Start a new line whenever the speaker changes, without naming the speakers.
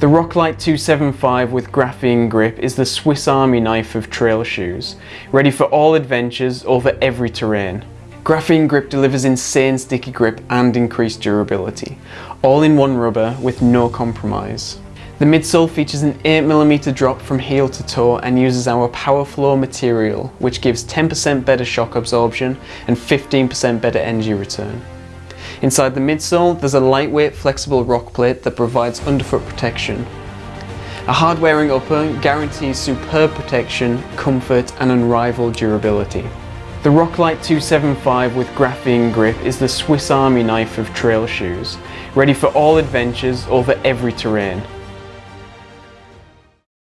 The Roclite 275 with graphene grip is the Swiss Army knife of trail shoes, ready for all adventures over every terrain. Graphene grip delivers insane sticky grip and increased durability, all in one rubber with no compromise. The midsole features an 8mm drop from heel to toe and uses our PowerFlow material, which gives 10% better shock absorption and 15% better energy return. Inside the midsole, there's a lightweight flexible rock plate that provides underfoot protection. A hard-wearing upper guarantees superb protection, comfort and unrivaled durability. The Roclite 275 with graphene grip is the Swiss Army knife of trail shoes, ready for all adventures over every terrain.